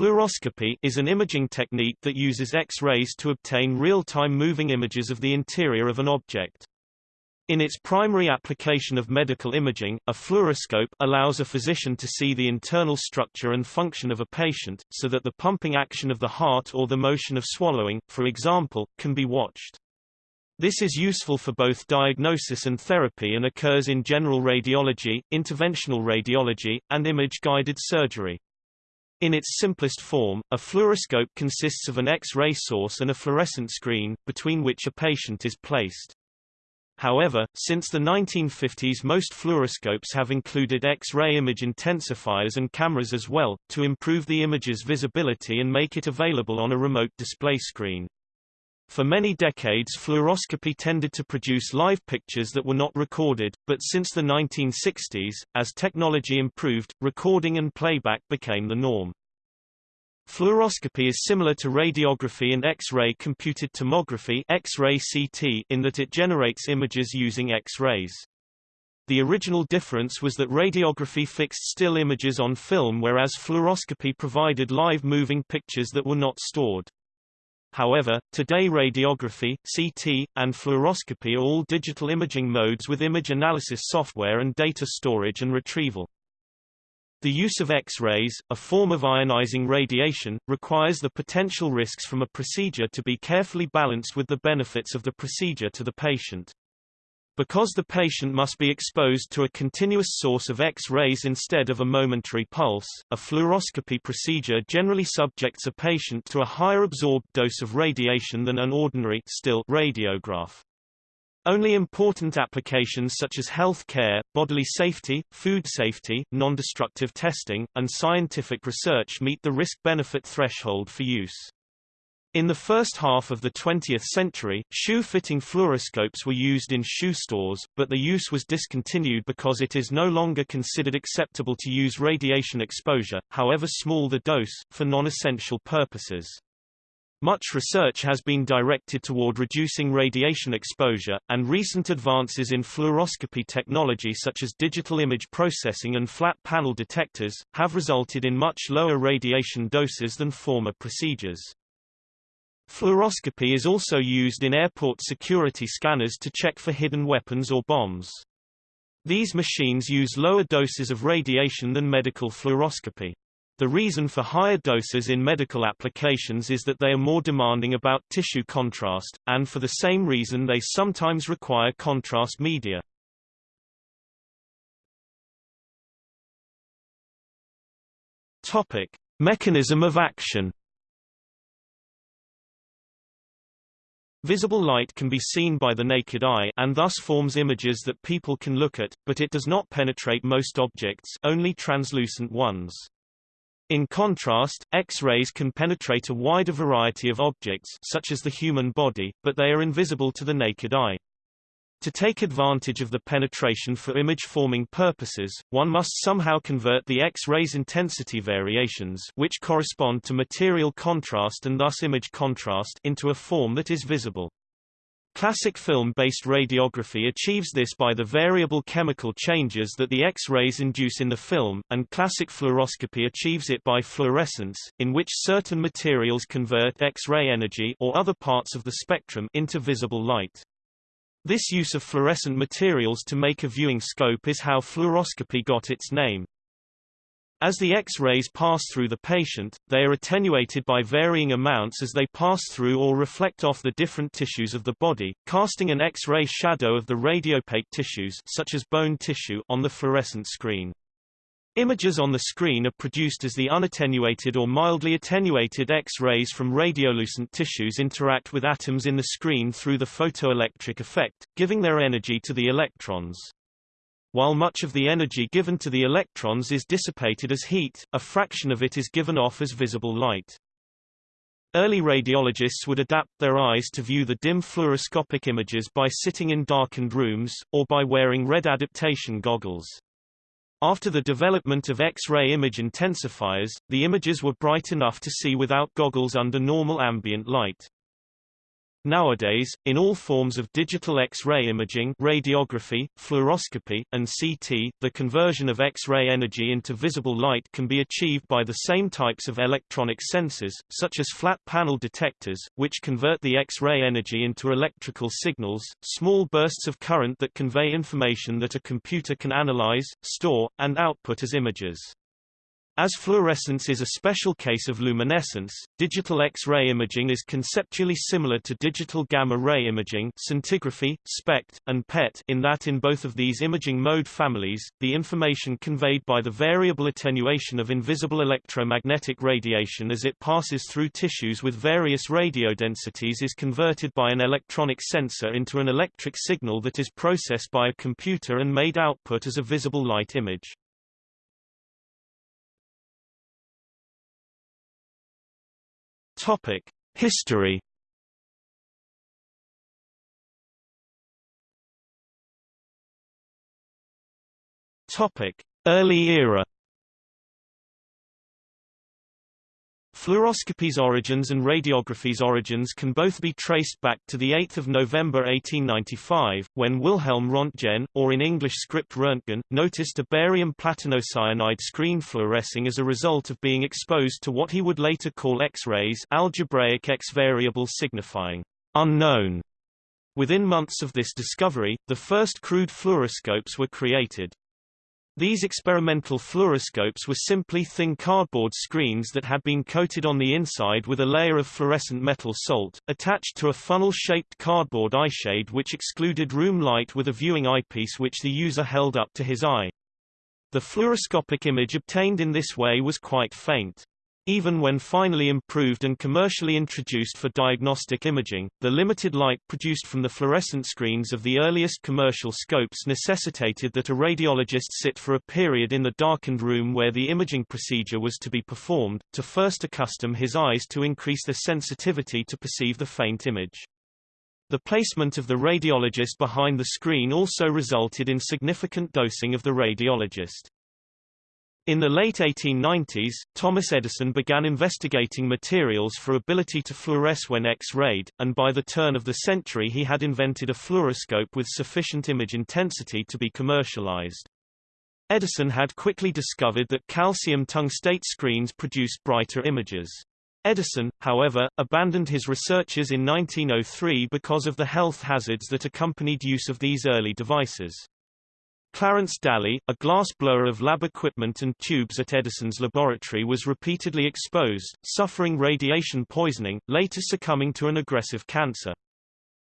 Fluoroscopy is an imaging technique that uses X-rays to obtain real-time moving images of the interior of an object. In its primary application of medical imaging, a fluoroscope allows a physician to see the internal structure and function of a patient, so that the pumping action of the heart or the motion of swallowing, for example, can be watched. This is useful for both diagnosis and therapy and occurs in general radiology, interventional radiology, and image-guided surgery. In its simplest form, a fluoroscope consists of an X-ray source and a fluorescent screen, between which a patient is placed. However, since the 1950s most fluoroscopes have included X-ray image intensifiers and cameras as well, to improve the image's visibility and make it available on a remote display screen. For many decades fluoroscopy tended to produce live pictures that were not recorded, but since the 1960s, as technology improved, recording and playback became the norm. Fluoroscopy is similar to radiography and X-ray computed tomography X-ray CT in that it generates images using X-rays. The original difference was that radiography fixed still images on film whereas fluoroscopy provided live moving pictures that were not stored. However, today radiography, CT, and fluoroscopy are all digital imaging modes with image analysis software and data storage and retrieval. The use of X-rays, a form of ionizing radiation, requires the potential risks from a procedure to be carefully balanced with the benefits of the procedure to the patient. Because the patient must be exposed to a continuous source of X-rays instead of a momentary pulse, a fluoroscopy procedure generally subjects a patient to a higher absorbed dose of radiation than an ordinary still radiograph. Only important applications such as health care, bodily safety, food safety, non-destructive testing, and scientific research meet the risk-benefit threshold for use. In the first half of the 20th century, shoe-fitting fluoroscopes were used in shoe stores, but the use was discontinued because it is no longer considered acceptable to use radiation exposure, however small the dose, for non-essential purposes. Much research has been directed toward reducing radiation exposure, and recent advances in fluoroscopy technology such as digital image processing and flat panel detectors, have resulted in much lower radiation doses than former procedures. Fluoroscopy is also used in airport security scanners to check for hidden weapons or bombs. These machines use lower doses of radiation than medical fluoroscopy. The reason for higher doses in medical applications is that they are more demanding about tissue contrast, and for the same reason they sometimes require contrast media. Topic. Mechanism of action Visible light can be seen by the naked eye and thus forms images that people can look at, but it does not penetrate most objects only translucent ones. In contrast, X-rays can penetrate a wider variety of objects such as the human body, but they are invisible to the naked eye. To take advantage of the penetration for image-forming purposes, one must somehow convert the X-rays intensity variations which correspond to material contrast and thus image contrast into a form that is visible. Classic film-based radiography achieves this by the variable chemical changes that the X-rays induce in the film, and classic fluoroscopy achieves it by fluorescence, in which certain materials convert X-ray energy or other parts of the spectrum into visible light. This use of fluorescent materials to make a viewing scope is how fluoroscopy got its name. As the X-rays pass through the patient, they are attenuated by varying amounts as they pass through or reflect off the different tissues of the body, casting an X-ray shadow of the radiopaque tissues such as bone tissue on the fluorescent screen. Images on the screen are produced as the unattenuated or mildly attenuated X-rays from radiolucent tissues interact with atoms in the screen through the photoelectric effect, giving their energy to the electrons. While much of the energy given to the electrons is dissipated as heat, a fraction of it is given off as visible light. Early radiologists would adapt their eyes to view the dim fluoroscopic images by sitting in darkened rooms, or by wearing red adaptation goggles. After the development of X-ray image intensifiers, the images were bright enough to see without goggles under normal ambient light. Nowadays, in all forms of digital X-ray imaging radiography, fluoroscopy, and CT, the conversion of X-ray energy into visible light can be achieved by the same types of electronic sensors, such as flat panel detectors, which convert the X-ray energy into electrical signals, small bursts of current that convey information that a computer can analyze, store, and output as images. As fluorescence is a special case of luminescence, digital X-ray imaging is conceptually similar to digital gamma-ray imaging scintigraphy, SPECT, and PET in that in both of these imaging mode families, the information conveyed by the variable attenuation of invisible electromagnetic radiation as it passes through tissues with various radiodensities is converted by an electronic sensor into an electric signal that is processed by a computer and made output as a visible light image. Topic: History. Topic: Early era. Fluoroscopy's origins and radiography's origins can both be traced back to 8 November 1895, when Wilhelm Röntgen, or in English script Roentgen, noticed a barium platinocyanide screen fluorescing as a result of being exposed to what he would later call X-rays algebraic X-variable signifying unknown. Within months of this discovery, the first crude fluoroscopes were created. These experimental fluoroscopes were simply thin cardboard screens that had been coated on the inside with a layer of fluorescent metal salt, attached to a funnel-shaped cardboard eyeshade which excluded room light with a viewing eyepiece which the user held up to his eye. The fluoroscopic image obtained in this way was quite faint. Even when finally improved and commercially introduced for diagnostic imaging, the limited light produced from the fluorescent screens of the earliest commercial scopes necessitated that a radiologist sit for a period in the darkened room where the imaging procedure was to be performed, to first accustom his eyes to increase their sensitivity to perceive the faint image. The placement of the radiologist behind the screen also resulted in significant dosing of the radiologist. In the late 1890s, Thomas Edison began investigating materials for ability to fluoresce when X-rayed, and by the turn of the century he had invented a fluoroscope with sufficient image intensity to be commercialized. Edison had quickly discovered that calcium tungstate screens produced brighter images. Edison, however, abandoned his researches in 1903 because of the health hazards that accompanied use of these early devices. Clarence Dally, a glassblower of lab equipment and tubes at Edison's laboratory was repeatedly exposed, suffering radiation poisoning, later succumbing to an aggressive cancer.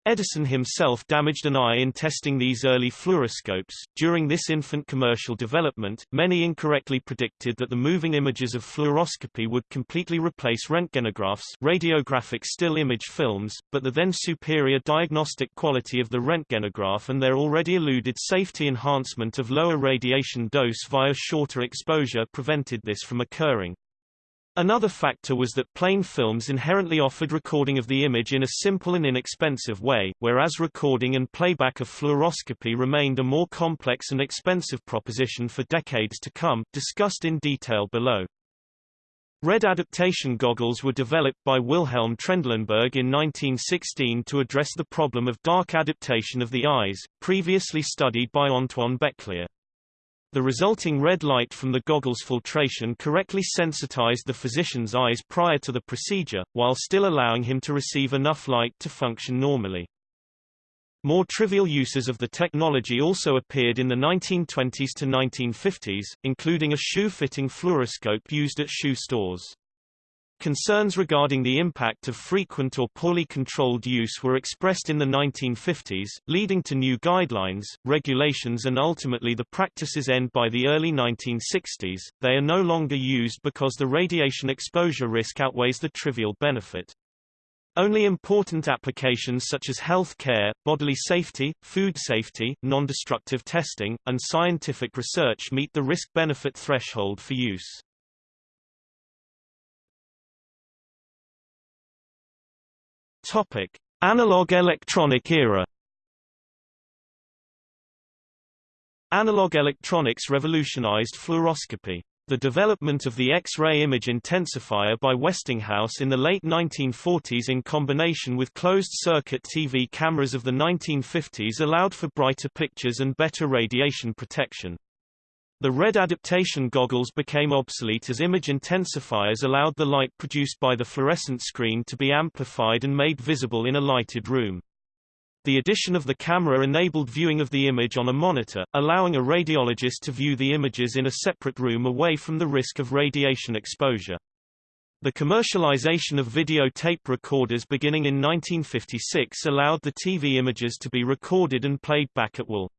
Edison himself damaged an eye in testing these early fluoroscopes. During this infant commercial development, many incorrectly predicted that the moving images of fluoroscopy would completely replace röntgenographs, radiographic still image films, but the then superior diagnostic quality of the röntgenograph and their already eluded safety enhancement of lower radiation dose via shorter exposure prevented this from occurring. Another factor was that plain films inherently offered recording of the image in a simple and inexpensive way, whereas recording and playback of fluoroscopy remained a more complex and expensive proposition for decades to come, discussed in detail below. Red adaptation goggles were developed by Wilhelm Trendelenburg in 1916 to address the problem of dark adaptation of the eyes, previously studied by Antoine Béclère. The resulting red light from the goggle's filtration correctly sensitized the physician's eyes prior to the procedure, while still allowing him to receive enough light to function normally. More trivial uses of the technology also appeared in the 1920s to 1950s, including a shoe-fitting fluoroscope used at shoe stores. Concerns regarding the impact of frequent or poorly controlled use were expressed in the 1950s, leading to new guidelines, regulations and ultimately the practices end by the early 1960s. They are no longer used because the radiation exposure risk outweighs the trivial benefit. Only important applications such as health care, bodily safety, food safety, non-destructive testing, and scientific research meet the risk-benefit threshold for use. Topic: Analog electronic era. Analog electronics revolutionized fluoroscopy. The development of the X-ray image intensifier by Westinghouse in the late 1940s in combination with closed-circuit TV cameras of the 1950s allowed for brighter pictures and better radiation protection. The red adaptation goggles became obsolete as image intensifiers allowed the light produced by the fluorescent screen to be amplified and made visible in a lighted room. The addition of the camera enabled viewing of the image on a monitor, allowing a radiologist to view the images in a separate room away from the risk of radiation exposure. The commercialization of video tape recorders beginning in 1956 allowed the TV images to be recorded and played back at will.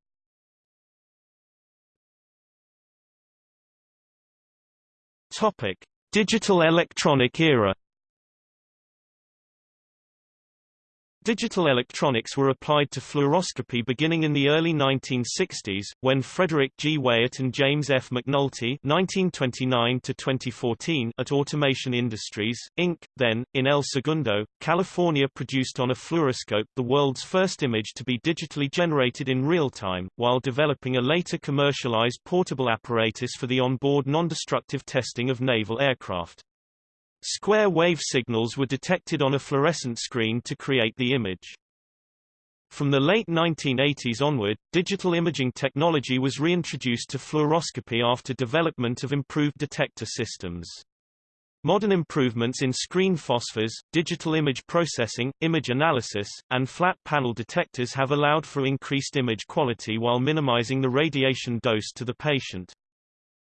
Topic: Digital electronic era Digital electronics were applied to fluoroscopy beginning in the early 1960s, when Frederick G. Weighart and James F. McNulty (1929–2014) at Automation Industries, Inc., then in El Segundo, California, produced on a fluoroscope the world's first image to be digitally generated in real time, while developing a later commercialized portable apparatus for the onboard non-destructive testing of naval aircraft. Square wave signals were detected on a fluorescent screen to create the image. From the late 1980s onward, digital imaging technology was reintroduced to fluoroscopy after development of improved detector systems. Modern improvements in screen phosphors, digital image processing, image analysis, and flat panel detectors have allowed for increased image quality while minimizing the radiation dose to the patient.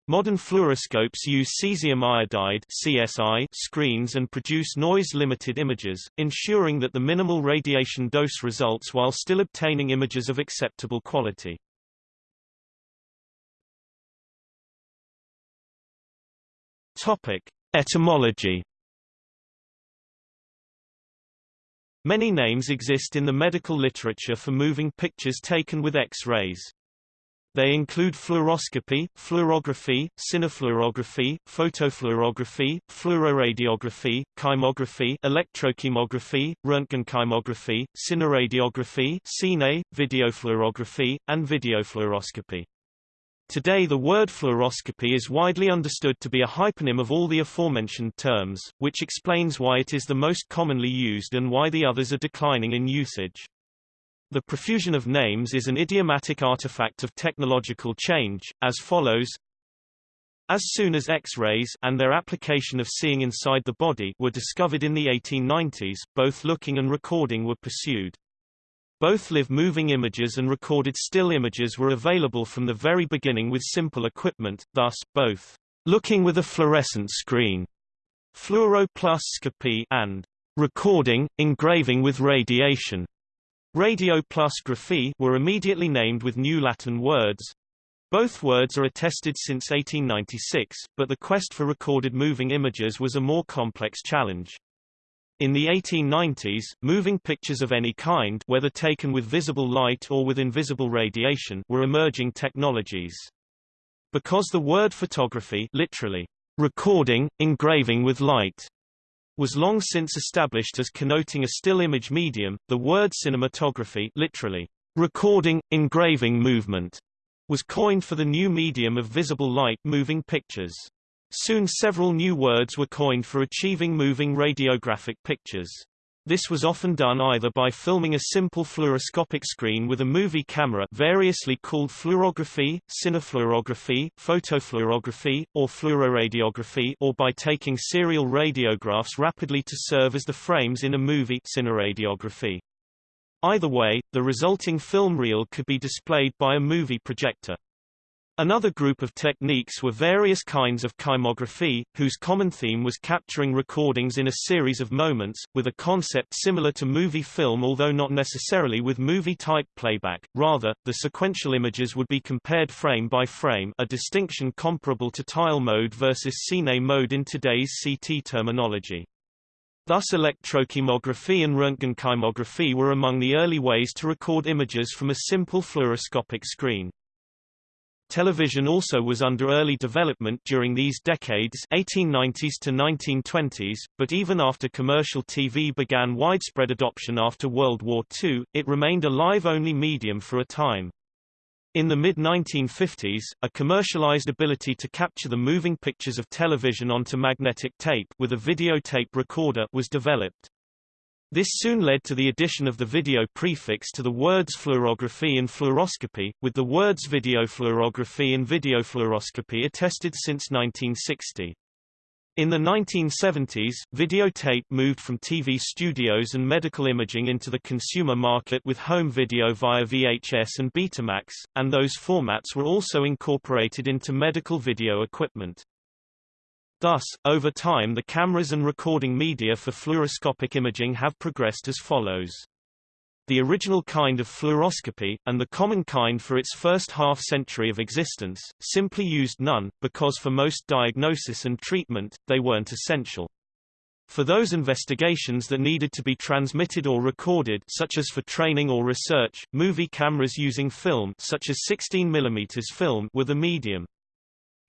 Modern fluoroscopes use cesium iodide CSI screens and produce noise-limited images, ensuring that the minimal radiation dose results while still obtaining images of acceptable quality. Topic: Etymology Many names exist in the medical literature for moving pictures taken with X-rays. They include fluoroscopy, fluorography, cinefluorography, photofluorography, fluororadiography, kymography, electrokymography, röntgenkymography, cineradiography, cine, videofluorography, and videofluoroscopy. Today the word fluoroscopy is widely understood to be a hyponym of all the aforementioned terms, which explains why it is the most commonly used and why the others are declining in usage. The profusion of names is an idiomatic artifact of technological change, as follows As soon as X-rays and their application of seeing inside the body were discovered in the 1890s, both looking and recording were pursued. Both live-moving images and recorded still images were available from the very beginning with simple equipment, thus, both looking with a fluorescent screen, fluoroplascopy, and recording, engraving with radiation, Radio plus were immediately named with new Latin words. Both words are attested since 1896, but the quest for recorded moving images was a more complex challenge. In the 1890s, moving pictures of any kind whether taken with visible light or with invisible radiation were emerging technologies. Because the word photography literally, recording, engraving with light was long since established as connoting a still image medium. The word cinematography, literally recording, engraving movement, was coined for the new medium of visible light moving pictures. Soon several new words were coined for achieving moving radiographic pictures. This was often done either by filming a simple fluoroscopic screen with a movie camera variously called fluorography, cinefluorography, photofluorography, or fluororadiography or by taking serial radiographs rapidly to serve as the frames in a movie cineradiography. Either way, the resulting film reel could be displayed by a movie projector. Another group of techniques were various kinds of kymography, whose common theme was capturing recordings in a series of moments, with a concept similar to movie film although not necessarily with movie-type playback, rather, the sequential images would be compared frame by frame a distinction comparable to tile mode versus cine mode in today's CT terminology. Thus electrokymography and röntgenkymography were among the early ways to record images from a simple fluoroscopic screen. Television also was under early development during these decades 1890s to 1920s, but even after commercial TV began widespread adoption after World War II, it remained a live-only medium for a time. In the mid-1950s, a commercialized ability to capture the moving pictures of television onto magnetic tape with a videotape recorder was developed. This soon led to the addition of the video prefix to the words fluorography and fluoroscopy, with the words videofluorography and videofluoroscopy attested since 1960. In the 1970s, videotape moved from TV studios and medical imaging into the consumer market with home video via VHS and Betamax, and those formats were also incorporated into medical video equipment. Thus, over time the cameras and recording media for fluoroscopic imaging have progressed as follows the original kind of fluoroscopy, and the common kind for its first half-century of existence, simply used none, because for most diagnosis and treatment, they weren't essential. For those investigations that needed to be transmitted or recorded such as for training or research, movie cameras using film such as 16 mm film were the medium.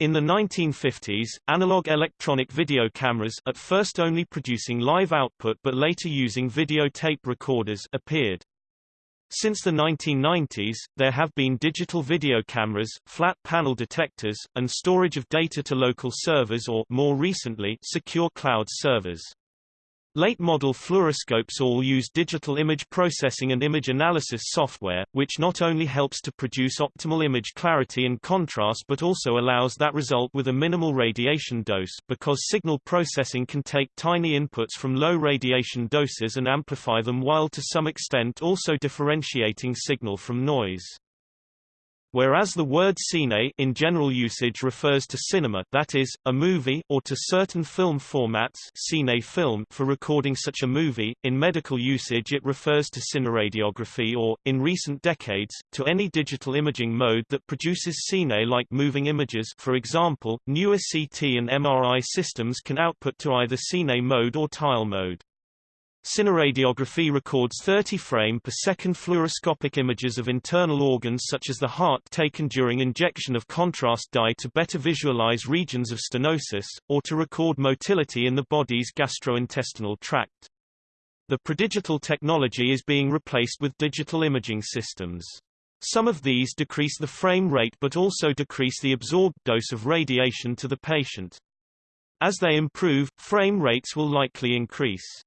In the 1950s, analog electronic video cameras at first only producing live output but later using videotape recorders appeared. Since the 1990s, there have been digital video cameras, flat panel detectors, and storage of data to local servers or more recently, secure cloud servers. Late-model fluoroscopes all use digital image processing and image analysis software, which not only helps to produce optimal image clarity and contrast but also allows that result with a minimal radiation dose, because signal processing can take tiny inputs from low radiation doses and amplify them while to some extent also differentiating signal from noise. Whereas the word cine in general usage refers to cinema that is, a movie or to certain film formats cine film for recording such a movie, in medical usage it refers to cineradiography or, in recent decades, to any digital imaging mode that produces cine-like moving images for example, newer CT and MRI systems can output to either cine mode or tile mode. Cineradiography records 30 frame per second fluoroscopic images of internal organs such as the heart taken during injection of contrast dye to better visualize regions of stenosis, or to record motility in the body's gastrointestinal tract. The prodigital technology is being replaced with digital imaging systems. Some of these decrease the frame rate but also decrease the absorbed dose of radiation to the patient. As they improve, frame rates will likely increase.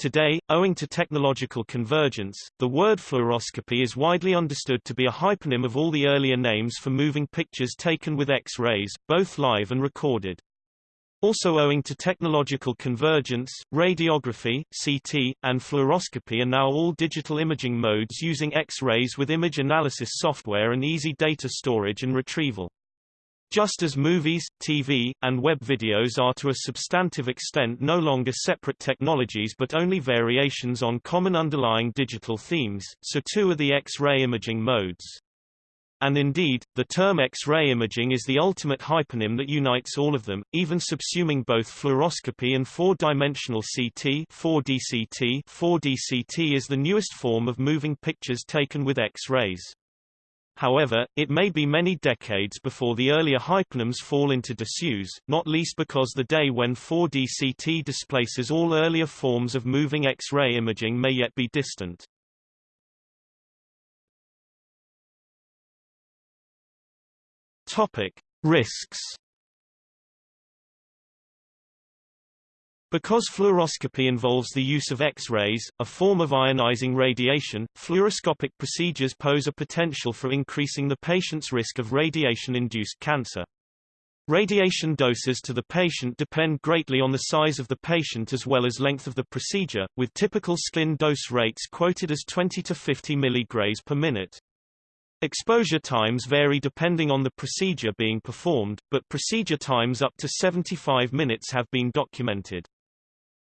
Today, owing to technological convergence, the word fluoroscopy is widely understood to be a hyponym of all the earlier names for moving pictures taken with X-rays, both live and recorded. Also owing to technological convergence, radiography, CT, and fluoroscopy are now all digital imaging modes using X-rays with image analysis software and easy data storage and retrieval. Just as movies, TV, and web videos are to a substantive extent no longer separate technologies but only variations on common underlying digital themes, so too are the X-ray imaging modes. And indeed, the term X-ray imaging is the ultimate hyponym that unites all of them, even subsuming both fluoroscopy and four-dimensional CT 4DCT 4DCT is the newest form of moving pictures taken with X-rays. However, it may be many decades before the earlier hyponyms fall into disuse, not least because the day when 4D CT displaces all earlier forms of moving X-ray imaging may yet be distant. Topic: Risks Because fluoroscopy involves the use of X-rays, a form of ionizing radiation, fluoroscopic procedures pose a potential for increasing the patient's risk of radiation-induced cancer. Radiation doses to the patient depend greatly on the size of the patient as well as length of the procedure, with typical skin dose rates quoted as 20 to 50 mg per minute. Exposure times vary depending on the procedure being performed, but procedure times up to 75 minutes have been documented.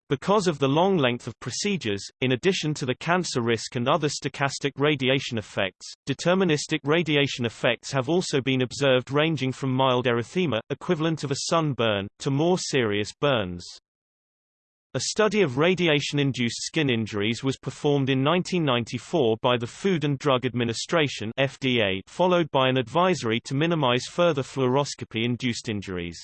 Because of the long length of procedures, in addition to the cancer risk and other stochastic radiation effects, deterministic radiation effects have also been observed ranging from mild erythema, equivalent of a sunburn, to more serious burns. A study of radiation-induced skin injuries was performed in 1994 by the Food and Drug Administration FDA, followed by an advisory to minimize further fluoroscopy-induced injuries.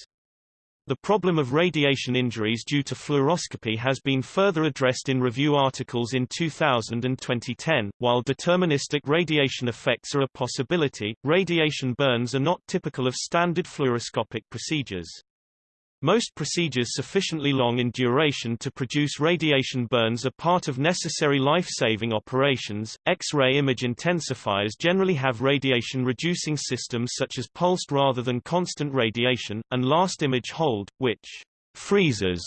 The problem of radiation injuries due to fluoroscopy has been further addressed in review articles in 2000 and 2010. While deterministic radiation effects are a possibility, radiation burns are not typical of standard fluoroscopic procedures. Most procedures sufficiently long in duration to produce radiation burns are part of necessary life-saving operations. X-ray image intensifiers generally have radiation-reducing systems such as pulsed rather than constant radiation, and last image hold, which freezes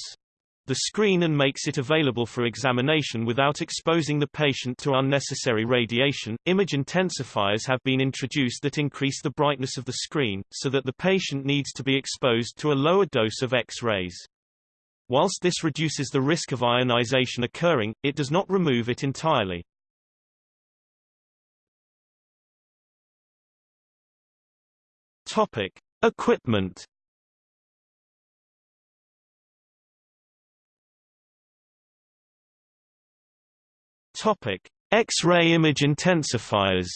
the screen and makes it available for examination without exposing the patient to unnecessary radiation. Image intensifiers have been introduced that increase the brightness of the screen, so that the patient needs to be exposed to a lower dose of X-rays. Whilst this reduces the risk of ionization occurring, it does not remove it entirely. Topic: Equipment X-ray image intensifiers.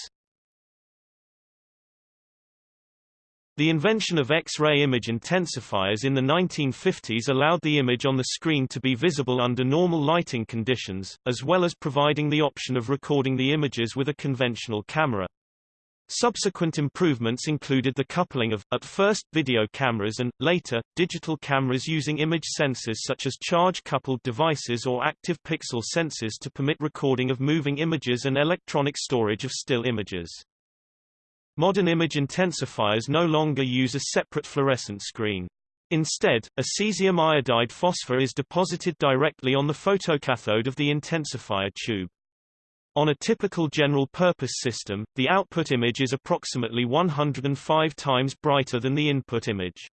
The invention of X-ray image intensifiers in the 1950s allowed the image on the screen to be visible under normal lighting conditions, as well as providing the option of recording the images with a conventional camera. Subsequent improvements included the coupling of, at first, video cameras and, later, digital cameras using image sensors such as charge-coupled devices or active pixel sensors to permit recording of moving images and electronic storage of still images. Modern image intensifiers no longer use a separate fluorescent screen. Instead, a cesium iodide phosphor is deposited directly on the photocathode of the intensifier tube. On a typical general-purpose system, the output image is approximately 105 times brighter than the input image.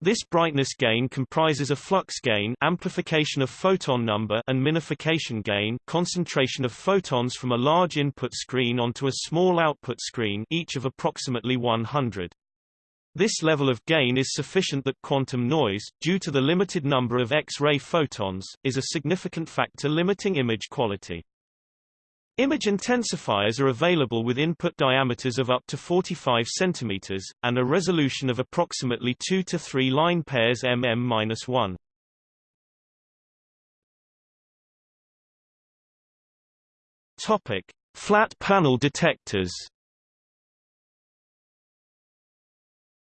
This brightness gain comprises a flux gain amplification of photon number and minification gain concentration of photons from a large input screen onto a small output screen each of approximately 100. This level of gain is sufficient that quantum noise, due to the limited number of X-ray photons, is a significant factor limiting image quality. Image intensifiers are available with input diameters of up to 45 cm, and a resolution of approximately 2 to 3 line pairs mm-1. Topic: Flat panel detectors.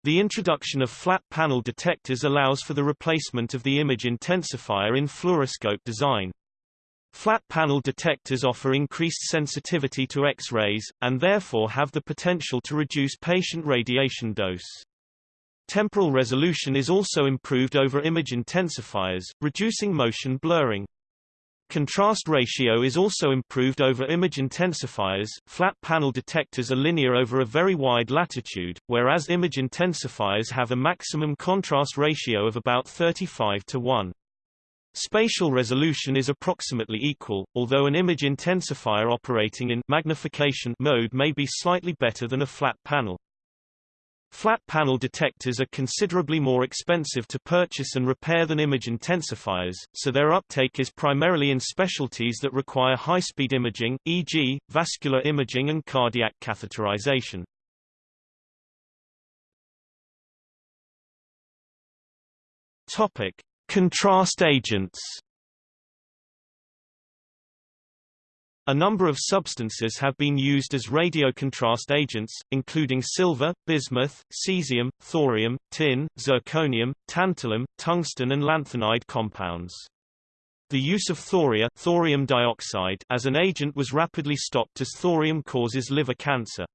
The introduction of flat panel detectors allows for the replacement of the image intensifier in fluoroscope design. Flat panel detectors offer increased sensitivity to X-rays, and therefore have the potential to reduce patient radiation dose. Temporal resolution is also improved over image intensifiers, reducing motion blurring. Contrast ratio is also improved over image intensifiers. Flat panel detectors are linear over a very wide latitude, whereas image intensifiers have a maximum contrast ratio of about 35 to 1. Spatial resolution is approximately equal, although an image intensifier operating in magnification mode may be slightly better than a flat panel. Flat panel detectors are considerably more expensive to purchase and repair than image intensifiers, so their uptake is primarily in specialties that require high-speed imaging, e.g., vascular imaging and cardiac catheterization. Topic: Contrast agents A number of substances have been used as radiocontrast agents, including silver, bismuth, cesium, thorium, tin, zirconium, tantalum, tungsten and lanthanide compounds. The use of thoria thorium dioxide as an agent was rapidly stopped as thorium causes liver cancer.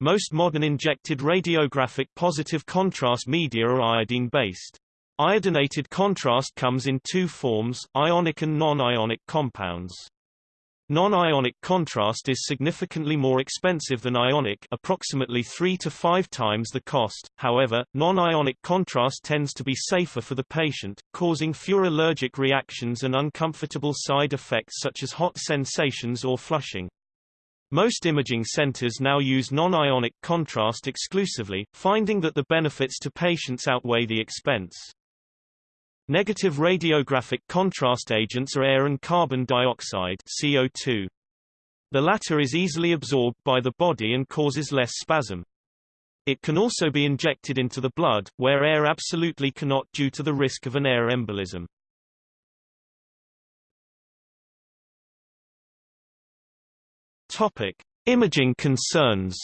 Most modern injected radiographic positive contrast media are iodine-based. Iodinated contrast comes in two forms, ionic and non-ionic compounds. Non-ionic contrast is significantly more expensive than ionic approximately 3 to 5 times the cost, however, non-ionic contrast tends to be safer for the patient, causing fewer allergic reactions and uncomfortable side effects such as hot sensations or flushing. Most imaging centers now use non-ionic contrast exclusively, finding that the benefits to patients outweigh the expense. Negative radiographic contrast agents are air and carbon dioxide CO2. The latter is easily absorbed by the body and causes less spasm. It can also be injected into the blood, where air absolutely cannot due to the risk of an air embolism. Topic: Imaging concerns.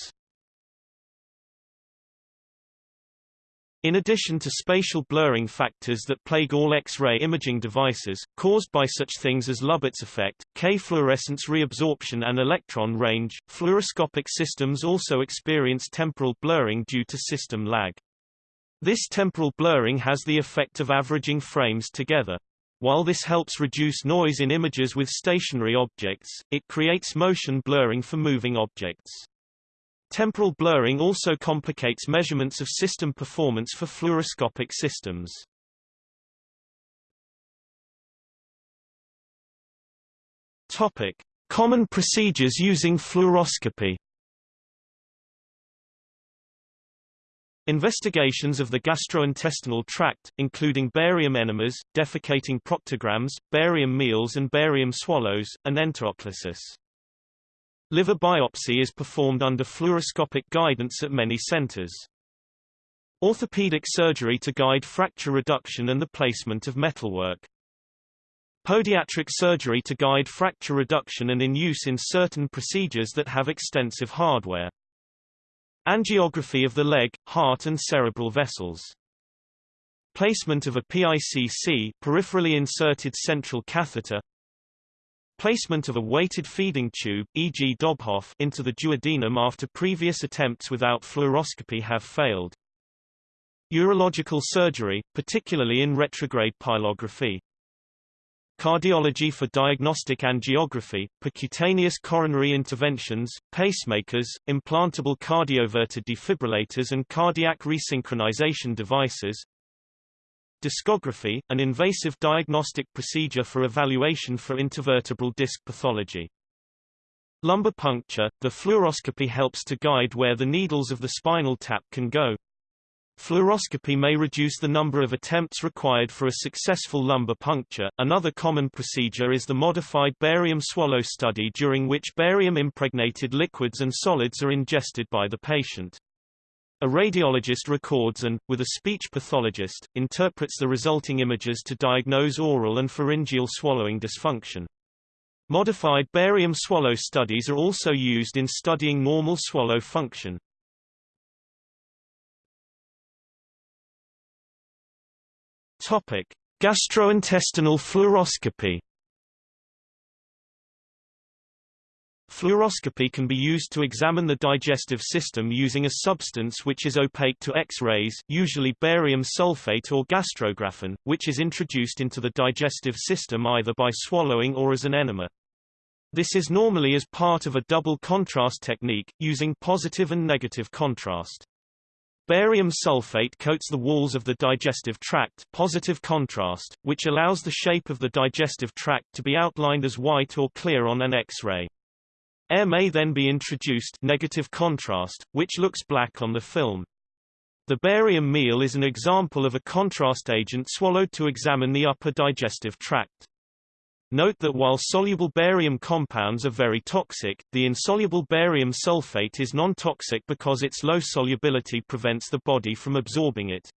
In addition to spatial blurring factors that plague all X-ray imaging devices, caused by such things as Lubberts effect, K-fluorescence reabsorption and electron range, fluoroscopic systems also experience temporal blurring due to system lag. This temporal blurring has the effect of averaging frames together. While this helps reduce noise in images with stationary objects, it creates motion blurring for moving objects. Temporal blurring also complicates measurements of system performance for fluoroscopic systems. Topic: Common procedures using fluoroscopy. Investigations of the gastrointestinal tract, including barium enemas, defecating proctograms, barium meals and barium swallows, and enteroclysis. Liver biopsy is performed under fluoroscopic guidance at many centers. Orthopedic surgery to guide fracture reduction and the placement of metalwork. Podiatric surgery to guide fracture reduction and in use in certain procedures that have extensive hardware. Angiography of the leg, heart and cerebral vessels. Placement of a PICC peripherally inserted central catheter. Placement of a weighted feeding tube, e.g. Dobhoff, into the duodenum after previous attempts without fluoroscopy have failed. Urological surgery, particularly in retrograde pyelography. Cardiology for diagnostic angiography, percutaneous coronary interventions, pacemakers, implantable cardioverter defibrillators and cardiac resynchronization devices. Discography, an invasive diagnostic procedure for evaluation for intervertebral disc pathology. Lumbar puncture, the fluoroscopy helps to guide where the needles of the spinal tap can go. Fluoroscopy may reduce the number of attempts required for a successful lumbar puncture. Another common procedure is the modified barium swallow study during which barium-impregnated liquids and solids are ingested by the patient. A radiologist records and, with a speech pathologist, interprets the resulting images to diagnose oral and pharyngeal swallowing dysfunction. Modified barium swallow studies are also used in studying normal swallow function. Topic: Gastrointestinal fluoroscopy. Fluoroscopy can be used to examine the digestive system using a substance which is opaque to X-rays, usually barium sulfate or gastrografin, which is introduced into the digestive system either by swallowing or as an enema. This is normally as part of a double contrast technique, using positive and negative contrast. Barium sulfate coats the walls of the digestive tract positive contrast, which allows the shape of the digestive tract to be outlined as white or clear on an X-ray. Air may then be introduced negative contrast, which looks black on the film. The barium meal is an example of a contrast agent swallowed to examine the upper digestive tract. Note that while soluble barium compounds are very toxic, the insoluble barium sulfate is non-toxic because its low solubility prevents the body from absorbing it.